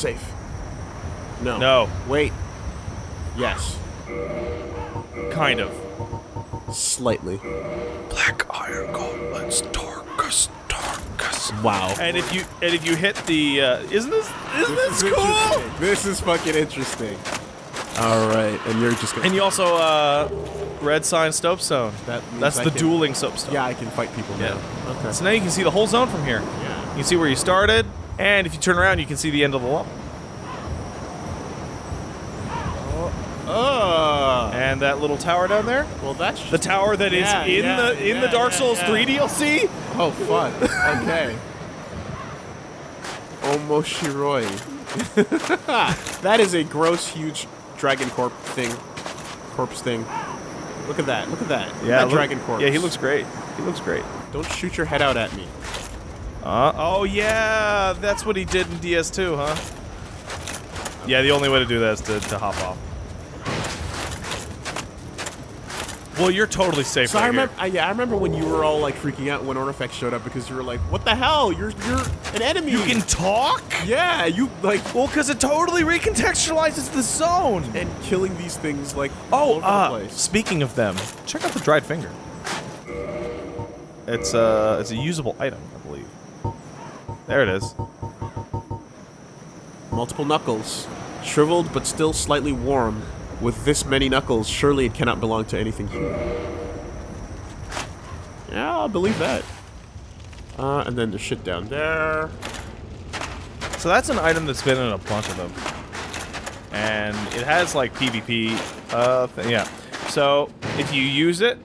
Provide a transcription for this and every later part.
safe. No. No. Wait. Yes. Kind of. Slightly. Black Iron Gauntlets, Tarkus, Tarkus. Wow. And if you and if you hit the, uh, isn't this isn't this cool? This is fucking interesting. All right, and you're just gonna. And you also uh, red sign soapstone. That That's I the can- dueling soapstone. yeah, I can fight people now. Okay. So now you can see the whole zone from here. Yeah. You can see where you started, and if you turn around, you can see the end of the level. Oh. Uh. And that little tower down there, Well, that's the tower that is Yeah, in yeah, the in the Dark yeah, Souls yeah. 3 DLC. Oh, fun. Okay. Omoshiroi. that is a gross, huge dragon corp thing. Corpse thing. Look at that. Look at that. Yeah, at that look- dragon corpse. Yeah, he looks great. He looks great. Don't shoot your head out at me. Uh, oh yeah, that's what he did in DS2, huh? Yeah, the only way to do that is to, to hop off. Well, you're totally safe So right I remember, I, yeah, I remember when you were all like freaking out when Ornifex showed up because you were like, "What the hell? You're you're an enemy." You can talk? yeah, you like Well, because it totally recontextualizes the zone. and killing these things like Oh, uh, speaking of them, check out the dried finger. It's uh, it's a usable item, I believe. There it is. Multiple knuckles, shriveled but still slightly warm. With this many knuckles, surely it cannot belong to anything human. Yeah, I'll believe that. Uh, and then the shit down there. So that's an item that's been in a bunch of them, and it has like PvP. Uh, yeah. So if you use it,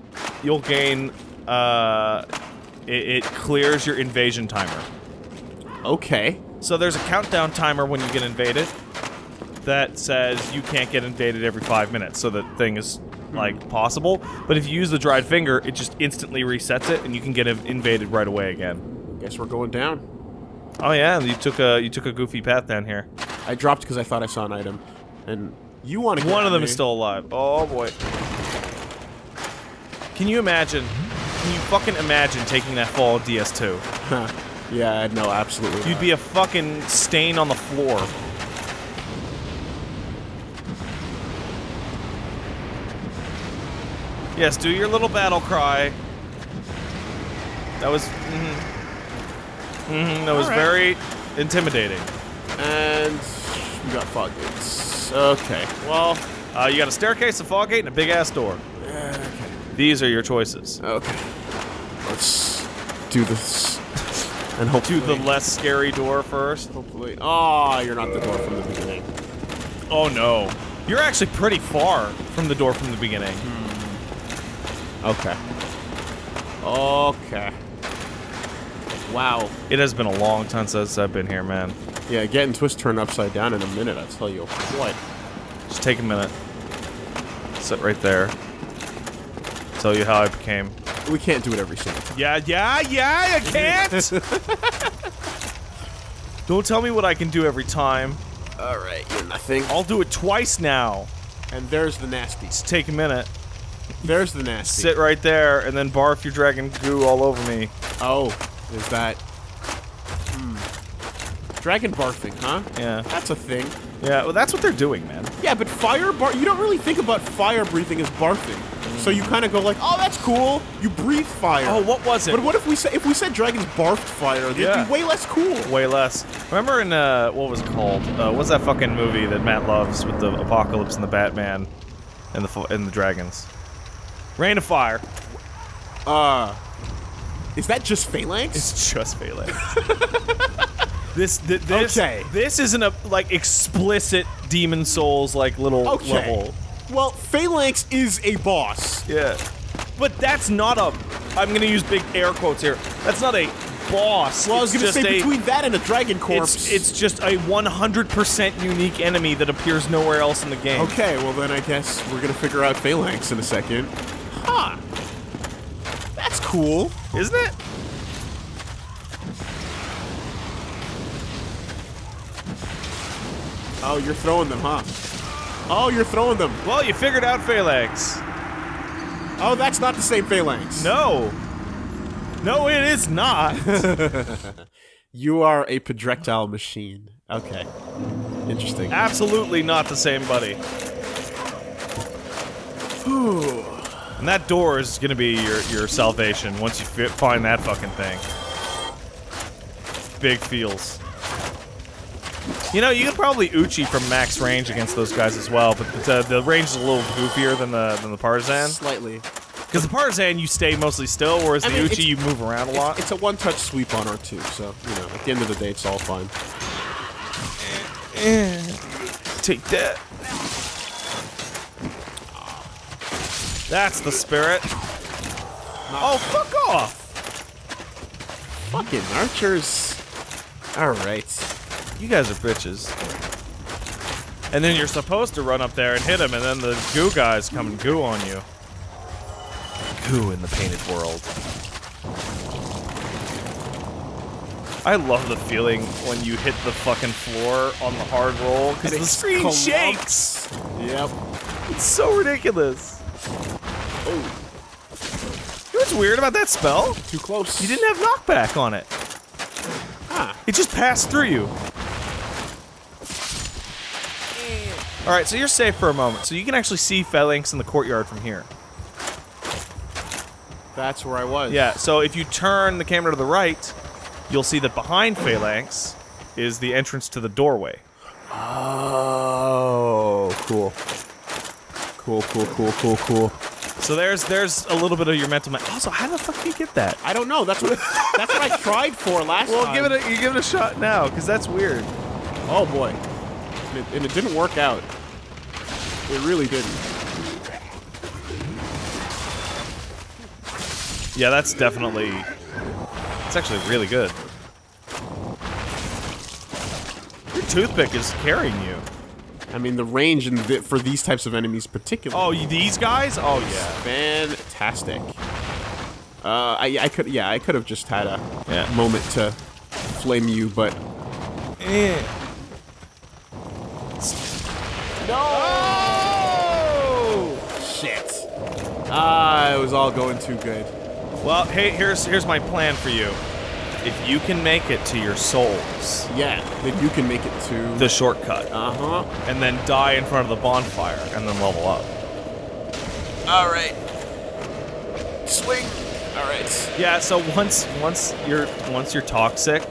you'll gain. Uh, it, it clears your invasion timer. Okay. So there's a countdown timer when you get invaded that says you can't get invaded every five minutes, so that thing is hmm. like possible. But if you use the dried finger, it just instantly resets it, and you can get invaded right away again. Guess we're going down. Oh yeah, you took a you took a goofy path down here. I dropped because I thought I saw an item. And you want to One of them is still alive. Oh boy. Can you imagine? Can you fucking imagine taking that fall of DS2? Huh. Yeah, no, absolutely. You'd not. be a fucking stain on the floor. Yes, do your little battle cry. That was. Mm hmm that was Alright. very intimidating. And we got fog gates. Okay. Well, Uh, you got a staircase, a fog gate, and a big ass door. okay. These are your choices. Okay. Let's do this. And Do hopefully the less scary door first. hopefully. Oh, you're not the door from the beginning. Oh no. You're actually pretty far from the door from the beginning. Hmm. Okay. Okay. Wow. It has been a long time since I've been here, man. Yeah, getting twist turned upside down in a minute, I'll tell you what. Just take a minute. Sit right there. Tell you how I became. We can't do it every single time. Yeah, yeah, yeah, I can't! Don't tell me what I can do every time. Alright, you're nothing. I'll do it twice now. And there's the nasty. Just take a minute. There's the nasty. Sit right there and then barf your dragon goo all over me. Oh, is that... Hmm. Dragon barfing, huh? Yeah. That's a thing. Yeah, well, that's what they're doing, man. Yeah, but fire bar you don't really think about fire breathing as barfing. So you kind of go like, "Oh, that's cool. You breathe fire." Oh, what was it? But what if we say if we said dragons barfed fire? They'd Yeah. be way less cool. Way less. Remember in uh, what was it called? Uh, what's that fucking movie that Matt loves with the apocalypse and the Batman and the and the dragons? Reign of Fire. Uh Is that just phalanx? It's just Phalanx. this th- this Okay. this isn't a like explicit Demon Souls like little okay. level. Well, phalanx is a boss. Yeah. But that's not a. I'm gonna use big air quotes here. That's not a boss. Well, I was It's gonna just say a- between that and a dragon corpse. It's, it's just a 100% unique enemy that appears nowhere else in the game. Okay, well then I guess we're gonna figure out phalanx in a second. Huh. That's cool. Isn't it? Oh, you're throwing them, huh? Oh, you're throwing them. Well, you figured out Phalanx. Oh, that's not the same phalanx. No. No, it is not. You are a projectile machine. Okay. Interesting. Absolutely not the same buddy. and that door is gonna be your your salvation once you fi find that fucking thing. Big feels. You know, you could probably Uchi from max range against those guys as well, but the, the range is a little goofier than the than the Partisan. Slightly. Because the Partisan, you stay mostly still, whereas I the mean, Uchi, you move around a lot. It's a one-touch sweep on R2, so, you know, at the end of the day, it's all fine. Take that. That's the spirit. Oh, fuck off! Fucking archers. Alright. You guys are bitches. And then you're supposed to run up there and hit him, and then the goo guys come and goo on you. Goo in the painted world. I love the feeling when you hit the fucking floor on the hard roll, because the screen shakes! Yep. It's so ridiculous. Oh, You know what's weird about that spell? too close. You didn't have knockback on it. Ah. It just passed through you. Alright, so you're safe for a moment. So you can actually see Phalanx in the courtyard from here. That's where I was. Yeah, so if you turn the camera to the right, you'll see that behind Phalanx is the entrance to the doorway. Oh, cool. Cool, cool, cool, cool, cool. So there's there's a little bit of your mental map. Also, how the fuck do you get that? I don't know. That's what that's what I tried for last Well, time. give it a you give it a shot now, because that's weird. Oh boy. And it, and it didn't work out. It really didn't. Yeah, that's definitely. It's actually really good. Your toothpick is carrying you. I mean, the range in the, for these types of enemies, particularly. Oh, these guys? Oh yeah. fantastic. Uh, I, I could, yeah, I could have just had a Yeah. moment to flame you, but Eh. No. Shit. Ah, it was all going too good. Well, hey, here's here's my plan for you. If you can make it to your souls, Yeah, then you can make it to the shortcut, Uh huh. and then die in front of the bonfire, and then level up. All right. Swing. All right. Yeah. So once once you're once you're toxic,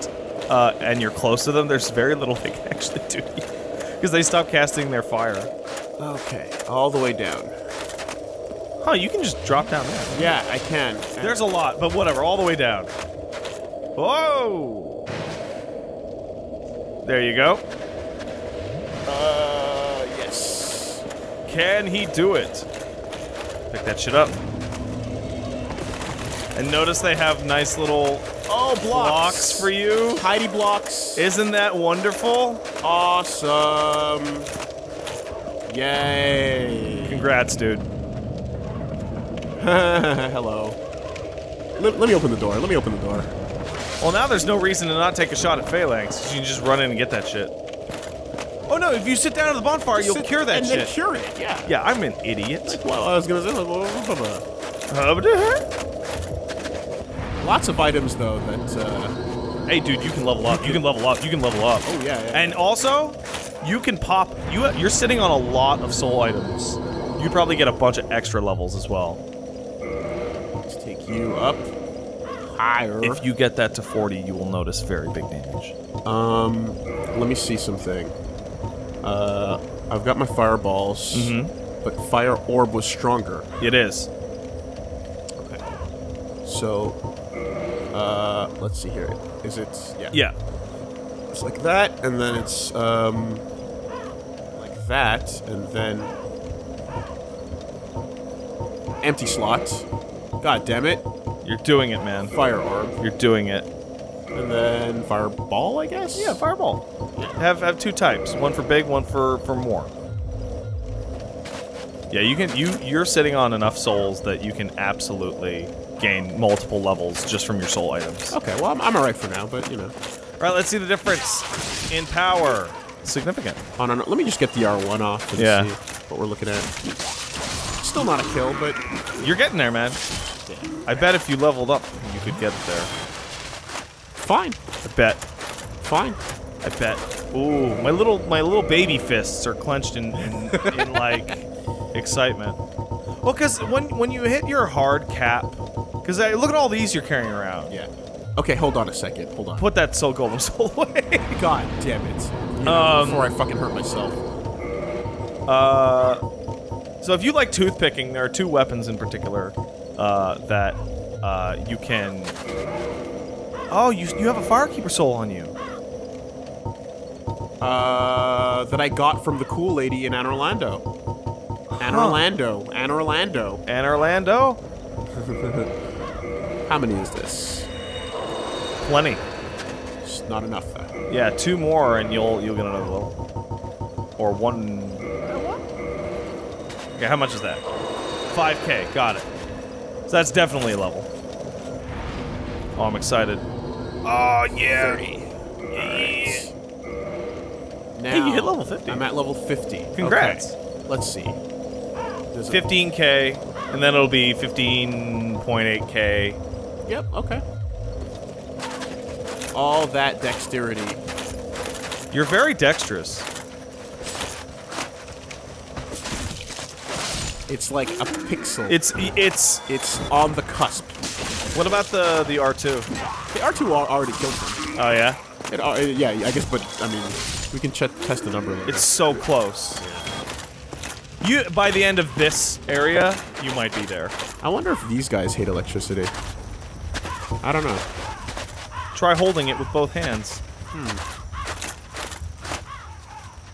uh, and you're close to them, there's very little they can actually do to you because they stop casting their fire. Okay, all the way down. Huh? You can just drop down there. Yeah, I can. There's a lot, but whatever. All the way down. Whoa! There you go. Uh, yes. Can he do it? Pick that shit up. And notice they have nice little Oh, blocks. blocks for you. Heidi blocks. Isn't that wonderful? Awesome. Yay. Congrats, dude. Hello. Let, let me open the door. Let me open the door. Well, now there's no reason to not take a shot at Phalanx. You can just run in and get that shit. Oh no, if you sit down at the bonfire, you'll Sit- cure that and shit. then cure it, yeah. yeah, I'm an idiot. Well, I was gonna say, uh, lots of items though that. Uh, Hey, dude, you can level up. You can level up. You can level up. oh yeah, yeah. And also, you can pop. You you're sitting on a lot of soul items. You probably get a bunch of extra levels as well. let's take you up higher. If you get that to 40, you will notice very big damage. Um, let me see something. Uh, I've got my fireballs, Mm-hmm. but fire orb was stronger. It is. Okay. So, uh, let's see here. Is it? Yeah. Yeah. It's like that, and then it's um, like that, and then empty slot. God damn it! You're doing it, man. Fire orb. You're doing it. and then fireball, I guess. Yeah, fireball. Have have two types. One for big, one for for more. Yeah, you can you you're sitting on enough souls that you can absolutely gain multiple levels just from your soul items. Okay. Well, I'm, I'm alright for now, but you know. Alright, let's see the difference in power. Significant. On an, let me just get the R1 off and Yeah. see what we're looking at. Still not a kill, but You're getting there, man. I bet if you leveled up, you could get there. fine, I bet. fine. I bet. Ooh, my little my little baby fists are clenched in in, in like excitement. Well, because when when you hit your hard cap, because look at all these you're carrying around. Yeah. Okay, hold on a second. Hold on. Put that soul golem soul away. God damn it. You know, Um, before I fucking hurt myself. Uh, so if you like toothpicking, there are two weapons in particular uh, that uh, you can. Oh, you you have a firekeeper soul on you. Uh, that I got from the cool lady in Anne Orlando. Anne Huh. Orlando. Anne Orlando. And Orlando, How many is this? plenty. It's not enough, though. Yeah, two more and you'll you'll get another level. Or one. Okay, how much is that? 5k, got it. So that's definitely a level. Oh, I'm excited. Oh, yeah. 30. Yeah. Now, Hey, you hit level 50. I'm at level 50. Congrats. Okay. Let's see. There's 15k, and then it'll be 15.8k. Yep, okay. All that dexterity. You're very dexterous. It's like a pixel. It's it's. it's on the cusp. What about the the R2? The R2 already killed him. Oh yeah, It, al- yeah, I guess, but I mean, we can ch test the number. later. it's so close. You by the end of this area, you might be there. I wonder if these guys hate electricity. I don't know. Try holding it with both hands. Hmm.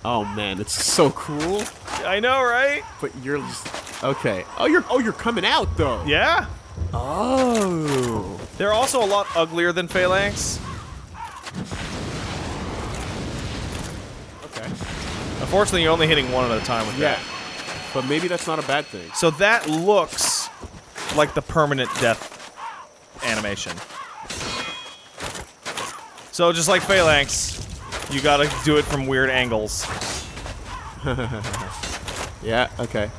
Oh man, it's so cool. I know, right? But you're just okay. Oh, you're oh you're coming out though. Yeah. Oh. They're also a lot uglier than Phalanx. Okay. Unfortunately, you're only hitting one at a time with that. Yeah. that. But maybe that's not a bad thing. So that looks like the permanent death animation. So just like Phalanx, you gotta do it from weird angles. Yeah. Okay.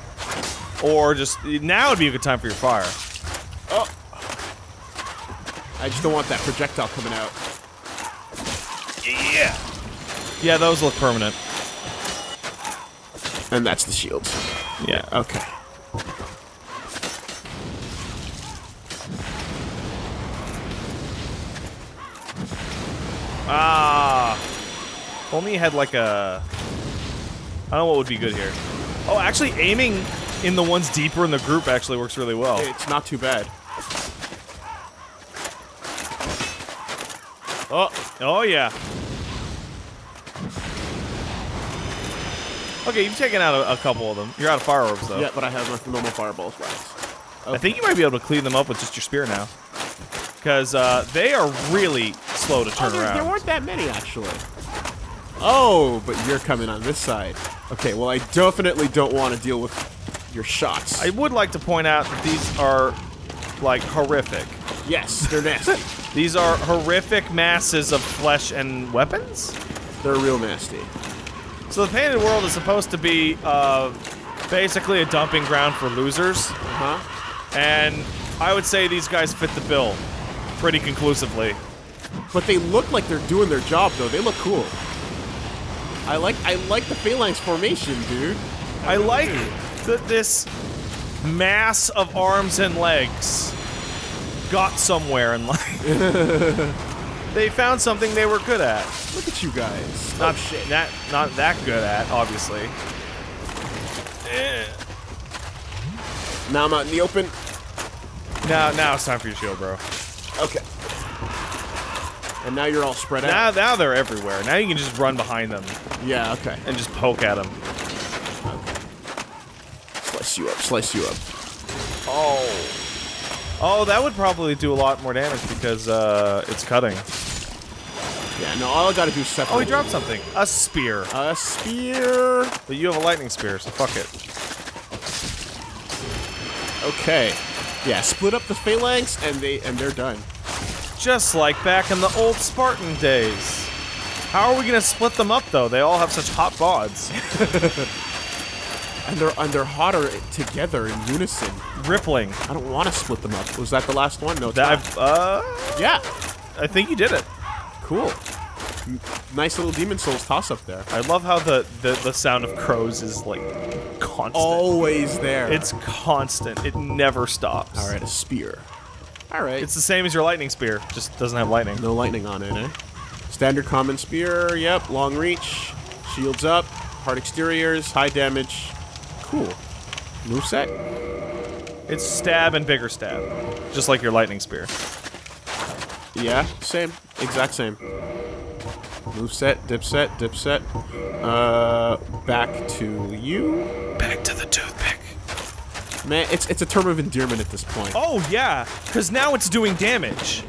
Or just, now would be a good time for your fire. Oh. I just don't want that projectile coming out. Yeah. Yeah, those look permanent. And that's the shield. Yeah. Okay. Only had like a. I don't know what would be good here. Oh, actually, aiming in the ones deeper in the group actually works really well. It's not too bad. Oh, Oh yeah. Okay, you've taken out a, a couple of them. You're out of fire orbs though. yeah, but I have my normal fireballs left. I think you might be able to clean them up with just your spear now. Because uh, they are really slow to Oh, turn there, around. there weren't that many actually. Oh, but you're coming on this side. Okay, well I definitely don't want to deal with your shots. I would like to point out that these are like horrific. yes, they're nasty. These are horrific masses of flesh and weapons. they're real nasty. So the painted world is supposed to be uh, basically a dumping ground for losers, Uh-huh. and I would say these guys fit the bill pretty conclusively. But they look like they're doing their job though. They look cool. I like I like the phalanx formation, dude. I like that this mass of arms and legs got somewhere in life. they found something they were good at. Look at you guys. Not oh shit. That not that good at, obviously. Eh. Now I'm out in the open. Now now it's time for your shield, bro. Okay. And now you're all spread Now out. now they're everywhere. Now you can just run behind them Yeah. Okay. and just poke at them. Slice you up. Slice you up. Oh. Oh, that would probably do a lot more damage because uh, it's cutting. Yeah. No. All I gotta do is separate. Oh, he dropped something. A spear. a spear. But you have a lightning spear, so fuck it. Okay. Yeah. Split up the phalanx, and they and they're done. Just like back in the old Spartan days. How are we gonna split them up though? They all have such hot bods. And they're and they're hotter together in unison. Rippling. I don't want to split them up. Was that the last one? No. That. I've, uh, Yeah. I think you did it. Cool. Nice little Demon Souls toss up there. I love how the, the, the sound of crows is like constant. Always there. It's constant. It never stops. all right. A spear. All right. It's the same as your lightning spear, just doesn't have lightning. no lightning on it, eh? Standard common spear. Yep. Long reach. Shields up. Hard exteriors. High damage. Cool. Moveset. It's stab and bigger stab, just like your lightning spear. Yeah. Same. Exact same. move set Moveset. Dipset. Dipset. Uh. Back to you. Back to the toothpick. Man, it's it's a term of endearment at this point. Oh yeah, because now it's doing damage.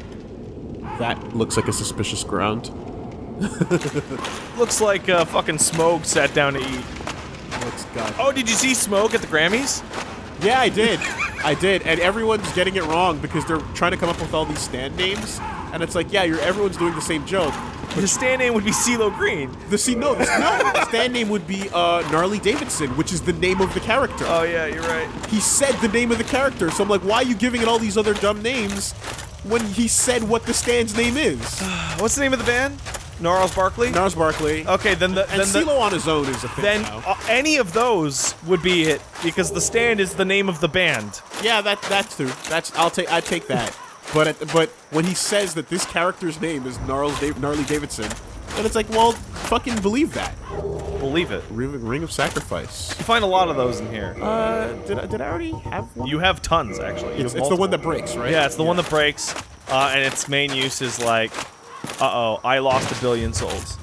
That looks like a suspicious ground. Looks like uh, fucking Smoke sat down to eat. Oh, did you see Smoke at the Grammys? Yeah, I did. I did, and everyone's getting it wrong because they're trying to come up with all these stand names, and it's like, yeah, you're everyone's doing the same joke. His stand name would be CeeLo Green. The see, no, the, no, the stand name would be uh, Gnarly Davidson, which is the name of the character. Oh yeah, you're right. he said the name of the character, so I'm like, why are you giving it all these other dumb names when he said what the stand's name is? What's the name of the band? Gnarls Barkley. Gnarls Barkley. Okay, then the and then the, on his own is a thing then now. uh, any of those would be it because the stand is the name of the band. Yeah, that that's true. That's I'll take I take that. But at, but when he says that this character's name is Gnarls Dave, Gnarly Davidson, then it's like, well, fucking believe that. Believe it. Ring, Ring of Sacrifice. You find a lot of those in here. Uh, did I, did I already have one? You have tons actually. It's, it's the one that breaks, right? Yeah, it's the one that breaks, uh, and its main use is like, uh-oh, I lost a billion souls.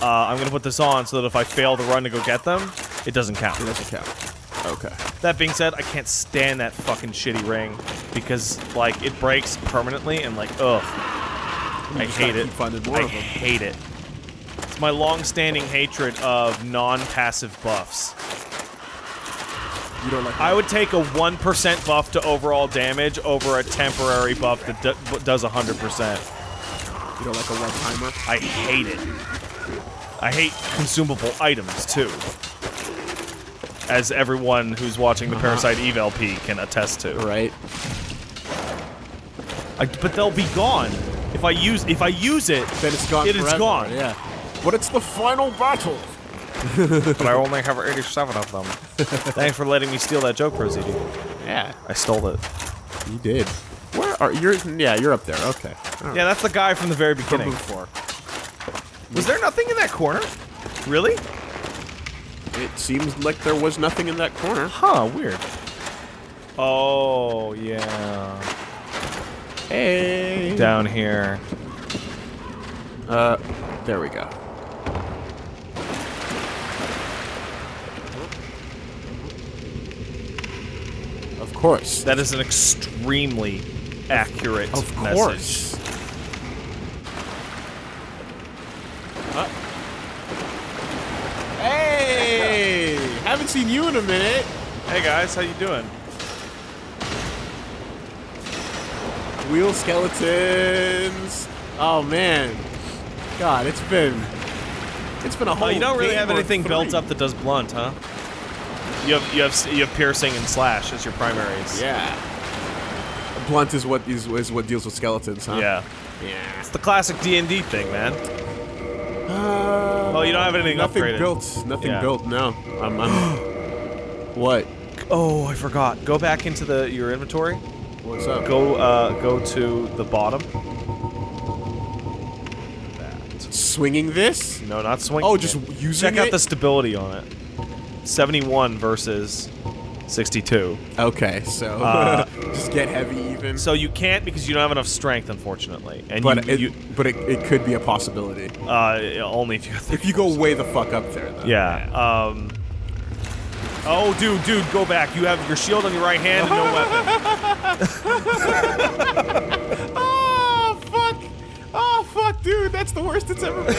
Uh, I'm gonna put this on so that if I fail the run to go get them, it doesn't count. It doesn't count. Okay. That being said, I can't stand that fucking shitty ring because like it breaks permanently and like ugh, I hate it. I hate it. It's my long-standing hatred of non-passive buffs. You don't like I would take a 1% buff to overall damage over a temporary buff that do does 100%. you don't like a one timer. I hate it. I hate consumable items, too. As everyone who's watching the Uh-huh. Parasite Eve LP can attest to. Right. I, but they'll be gone. If I use if I use it, Then it's gone. It is forever, gone. Yeah. But it's the final battle. but I only have 87 of them. Thanks for letting me steal that joke, Prozidi. Yeah. I stole it. You did. Where are you? Yeah, you're up there. Okay. All right. Yeah, that's the guy from the very From beginning. before. Was there nothing in that corner? Really? It seems like there was nothing in that corner. Huh, weird. Oh, yeah. Hey. Down here. Uh, there we go. Of course. That is an extremely accurate Of message. course. Uh. Hey! Haven't seen you in a minute. Hey guys, how you doing? Wheel skeletons. Oh man. God, it's been it's been a whole Oh, you don't really have anything built up that does blunt, huh? You have you have you have piercing and slash as your primaries. Yeah. Blunt is what is, is what deals with skeletons, huh? Yeah. Yeah. It's the classic D and D thing, man. Oh, you don't have anything nothing upgraded. built. Nothing Yeah. built. No. I'm. I'm what? Oh, I forgot. Go back into the your inventory. What's up? Go uh go to the bottom. Swinging this? No, not swinging. Oh, just using check out the stability on it. 71 versus 62. Okay, so Uh, just get heavy even. So you can't because you don't have enough strength, unfortunately. And but you, it, you but it, it could be a possibility uh, only if you. if you go way the fuck up there. Though. Yeah. Um. Oh, dude, dude, go back. You have your shield on your right hand and no weapon. Oh fuck! Oh fuck, dude, that's the worst it's ever been.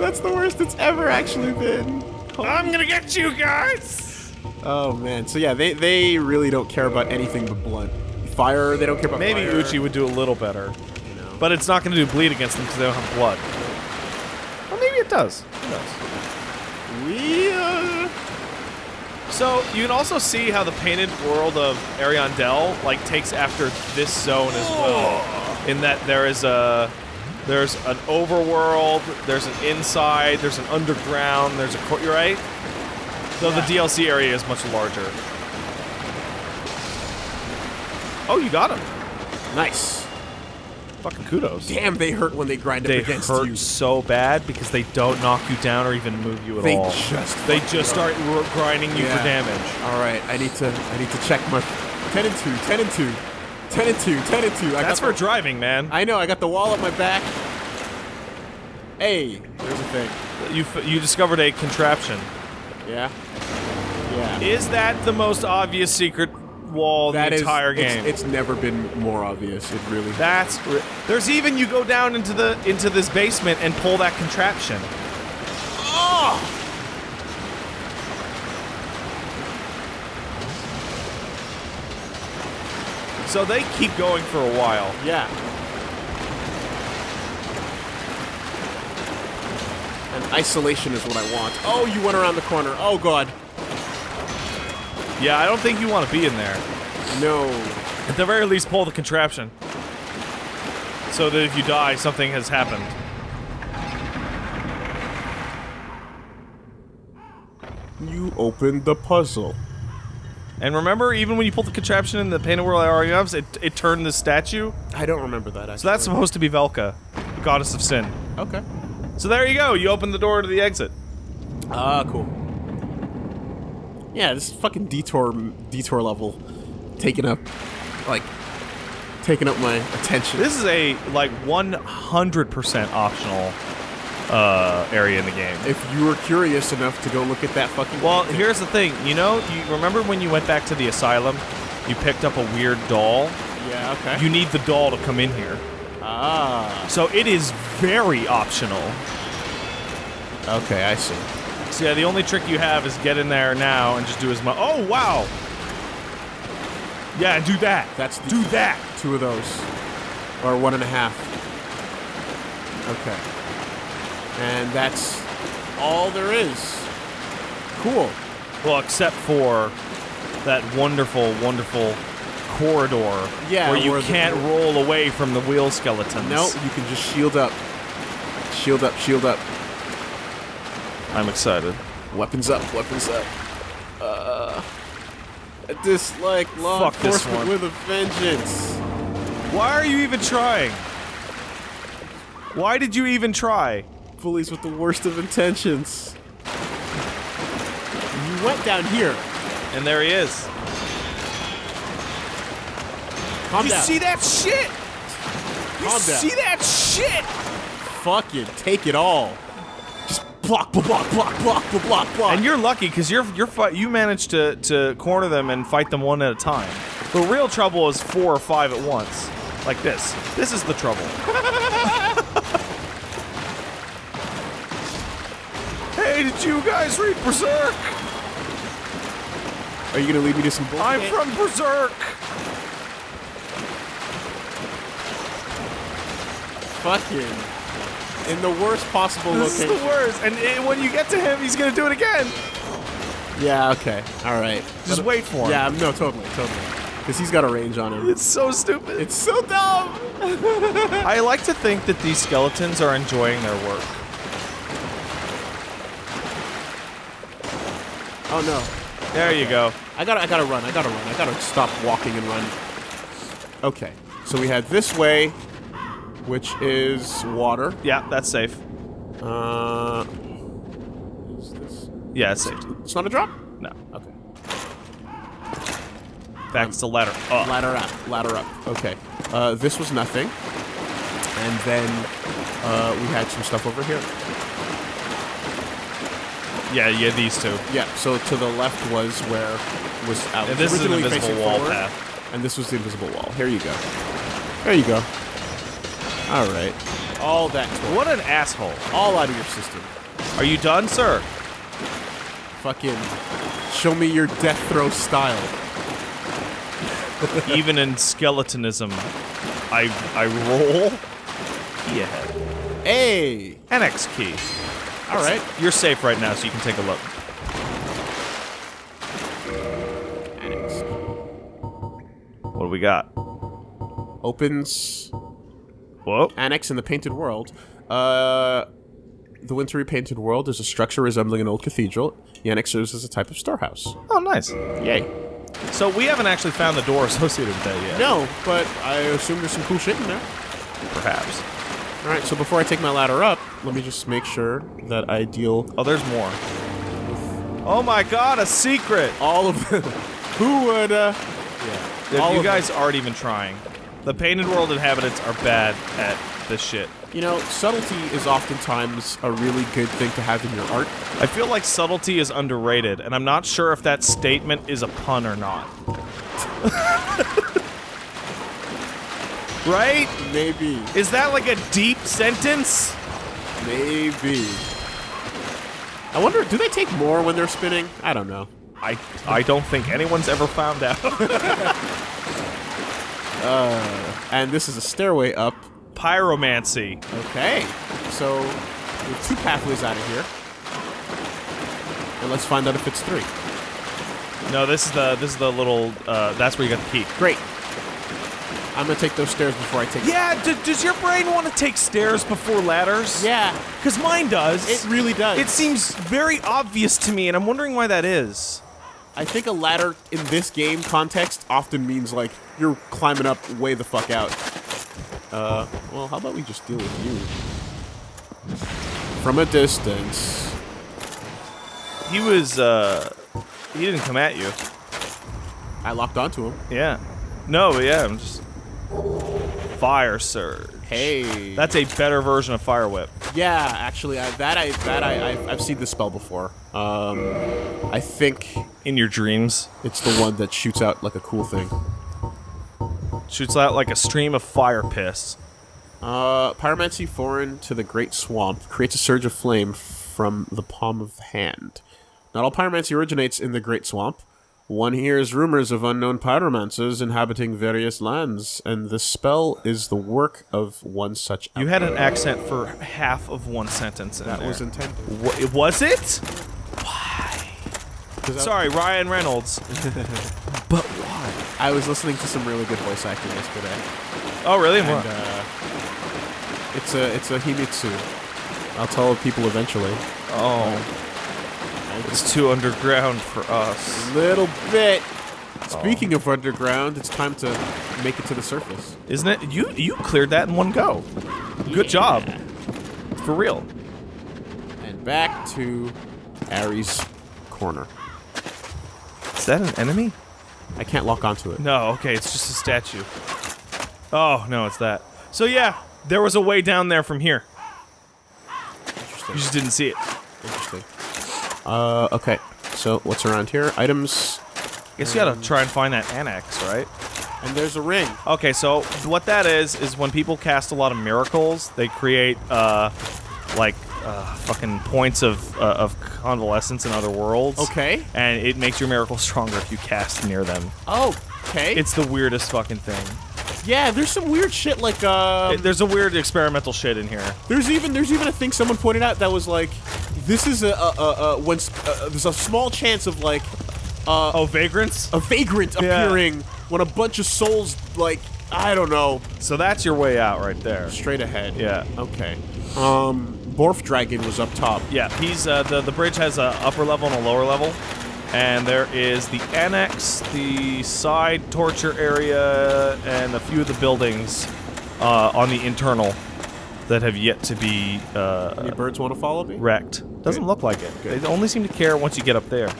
that's the worst it's ever actually been. I'm gonna get you guys. Oh man, so yeah, they they really don't care about anything but blunt. Fire, they don't care about Maybe fire. Uchi would do a little better, you know. but it's not gonna do bleed against them because they don't have blood. Well, maybe it does. Who knows? we uh, So you can also see how the painted world of Ariandel like takes after this zone as well. In that there is a There's an overworld. There's an inside. There's an underground. There's a court. You're right. Though the DLC area is much larger. Oh, you got him. Nice. Fucking kudos. Damn, they hurt when they grind They up against you. They hurt you. so bad because they don't knock you down or even move you at They all. just they just start r- grinding you Yeah. for damage. All right, I need to I need to check my 10 and 2, 10 and 2, 10 and 2, 10 and 2. I That's for the, driving, man. I know, I got the wall at my back. Hey, there's a thing. You f- you discovered a contraption. Yeah. Yeah. Is that the most obvious secret wall That the is- entire it's- game? It's, never been more obvious. It really. That's there's even you go down into the into this basement and pull that contraption. oh! So they keep going for a while. Yeah. Isolation is what I want. Oh, you went around the corner. Oh god. Yeah, I don't think you want to be in there. No. At the very least, pull the contraption. So that if you die, something has happened. You opened the puzzle. And remember, even when you pull the contraption in the Painted World Areas, it, it turned the statue? I don't remember that. Actually. So that's supposed to be Velka, the goddess of sin. okay. So there you go, you open the door to the exit. Ah, cool. Yeah, this fucking detour detour level taking up like taking up my attention. This is a, like, 100% optional uh, area in the game. if you were curious enough to go look at that fucking Well, here's the thing. You know, you remember when you went back to the asylum, you picked up a weird doll? yeah, okay. You need the doll to come in here. Ah, So it is very optional. okay, I see. So yeah, the only trick you have is get in there now and just do as much. Oh wow! Yeah, do that. That's the- do that. Two of those, or one and a half. Okay, and that's all there is. Cool. Well, except for that wonderful, wonderful corridor Yeah, where you where can't roll away from the wheel skeletons. No, you can just shield up. Shield up, shield up. I'm excited. Weapons up, weapons up. Uh, I dislike law Fuck this enforcement one. with a vengeance. Why are you even trying? Why did you even try? Bullies with the worst of intentions. You went down here. And there he is. Calm you down. see that shit? You Calm down. see that shit? Fucking take it all. Just block, block, block, block, block, block, block, block. And you're lucky because you're you're fi- you managed to to corner them and fight them one at a time. The real trouble is four or five at once, like this. This is the trouble. hey, did you guys read Berserk? Are you gonna lead me to some bullshit? I'm from Berserk. Fucking in the worst possible This is the worst. And eh, when you get to him, he's gonna do it again. Yeah. Okay. All right. Just But- wait for him. Yeah. No. Totally. Totally. Because he's got a range on him. It's so stupid. It's so dumb. I like to think that these skeletons are enjoying their work. Oh no. There you go. I gotta, I gotta run. I gotta run. I gotta stop walking and run. Okay, so we had this way, which is water. Yeah, that's safe. Uh, is this? Yeah, it's safe. It's not a drop. No. Okay. In fact, it's a ladder. up. Ladder up. Ladder up. Okay. Uh, this was nothing, and then uh, we had some stuff over here. Yeah, yeah, these two. Yeah. So to the left was where was out. was And this is an originally invisible wall forward, path. and this was the invisible wall. Here you go. There you go. All right. All that. What an asshole. all out of your system. Are you done, sir? Fucking show me your death throw style. Even in skeletonism, I I roll Yeah. ahead. Hey! Annex key. All right. You're safe right now, so you can take a look. What do we got? Opens. Whoa. Annex in the Painted World. Uh, the Winter Painted World is a structure resembling an old cathedral. The annex serves as a type of storehouse. Oh, nice. Yay. So we haven't actually found the door associated with that yet. No, but I assume there's some cool shit in there. Perhaps. All right, so before I take my ladder up, let me just make sure that I deal Oh, there's more. Oh my god, a secret! all of them. Who would, uh... Yeah, All you of guys aren't even trying. The Painted World inhabitants are bad at this shit. You know, subtlety is oftentimes a really good thing to have in your art. I feel like subtlety is underrated, and I'm not sure if that statement is a pun or not. right? Maybe. Is that like a deep sentence? Maybe. I wonder, do they take more when they're spinning? I don't know. I I don't think anyone's ever found out. And this is a stairway up. Pyromancy. Okay. So, we have two pathways out of here. And let's find out if it's three. No, this is the this is the little uh, that's where you got the key. Great. I'm gonna take those stairs before I take. Yeah, d- does your brain want to take stairs before ladders? Yeah. Because mine does. It really does. It seems very obvious to me, and I'm wondering why that is. I think a ladder in this game context often means like you're climbing up way the fuck out. Uh, well, how about we just deal with you from a distance? He was, uh, he didn't come at you. I locked onto him. Yeah. No, yeah, I'm just. Fire Surge. Hey. That's a better version of Fire Whip. yeah. Actually, I, that I that I I've, I've seen this spell before. Um, I think In your dreams. it's the one that shoots out like a cool thing. Shoots out like a stream of fire piss. Uh, pyromancy foreign to the Great Swamp creates a surge of flame from the palm of the hand. Not all pyromancy originates in the Great Swamp. One hears rumors of unknown pyromancers inhabiting various lands, and the spell is the work of one such. You had an accent for half of one sentence. In that there. was intended. Wha- was it? 'Cause I- Sorry, Ryan Reynolds. but why? I was listening to some really good voice acting yesterday. Oh, really? And, uh, it's a it's a Himitsu. I'll tell people eventually. oh, it's too underground for us. Little bit. Speaking of underground, it's time to make it to the surface. Isn't it? You you cleared that in one go. Good job. For real. And back to Ari's corner. Is that an enemy? I can't lock onto it. No, okay, it's just a statue. Oh, no, it's that. So yeah, there was a way down there from here. Interesting. You just didn't see it. Interesting. Uh, okay. So what's around here? Items, I Guess you gotta try and find that annex, right? and there's a ring. Okay, so what that is is when people cast a lot of miracles, they create uh, like uh, fucking points of uh, of convalescence in other worlds. Okay. and it makes your miracle stronger if you cast near them. Oh, okay. It's the weirdest fucking thing. yeah. There's some weird shit like um. There's a weird experimental shit in here. There's even there's even a thing someone pointed out that was like, this is a a, a, a when uh, there's a small chance of like Uh, Oh, vagrants. a vagrant Yeah. appearing when a bunch of souls like I don't know So that's your way out right there. straight ahead. Yeah. Okay. Um, Borf Dragon was up top. Yeah, he's uh, the the bridge has a upper level and a lower level, and there is the annex, the side torture area, and a few of the buildings uh, on the internal that have yet to be uh, Any birds want to follow me? wrecked. Doesn't Good. look like it. Good. They only seem to care once you get up there.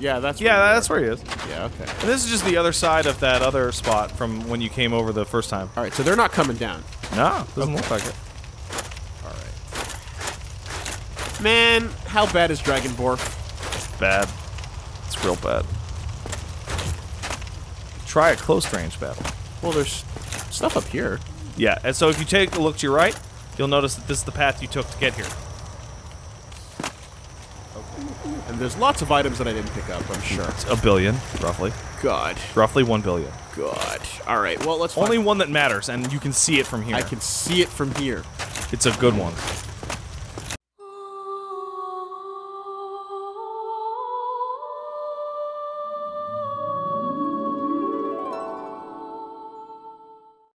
Yeah, that's Yeah, where that's where he is. yeah. Okay. And this is just the other side of that other spot from when you came over the first time. All right, so they're not coming down. No, doesn't look like it. All right. Man, how bad is Dragon Borf? Bad. It's real bad. Try a close range battle. Well, there's stuff up here. Yeah, and so if you take a look to your right, you'll notice that this is the path you took to get here. And there's lots of items that I didn't pick up, I'm sure. It's a billion, roughly. God. Roughly one billion. God. All right, well, let's Only one that matters, and you can see it from here. I can see it from here. It's a good one.